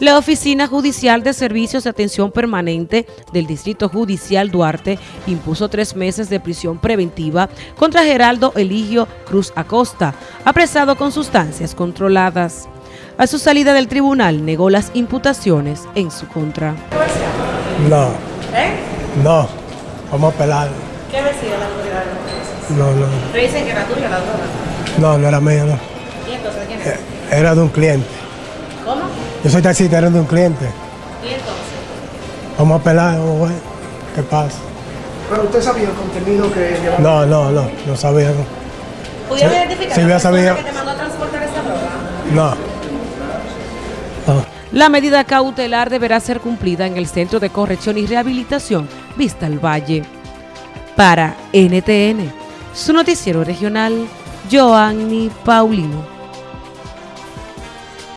La Oficina Judicial de Servicios de Atención Permanente del Distrito Judicial Duarte impuso tres meses de prisión preventiva contra Geraldo Eligio Cruz Acosta, apresado con sustancias controladas. A su salida del tribunal negó las imputaciones en su contra. No, ¿Eh? no, vamos a pelar. ¿Qué decía la autoridad de? No, no, Pero dicen que era tuya la droga. no, no era mío, no. ¿Y entonces quién es? Era de un cliente. ¿Cómo? Yo soy taxista, de un cliente. ¿Y entonces? Vamos a pelar, vamos a ver qué pasa. Pero usted sabía el contenido que llevaba. No, no, no, no sabía. No. ¿Pudieron Sí, identificar sí, la sabía. que te mandó a transportar esa droga? no. No. La medida cautelar deberá ser cumplida en el Centro de Corrección y Rehabilitación Vista al Valle. Para NTN, su noticiero regional, Joanny Paulino.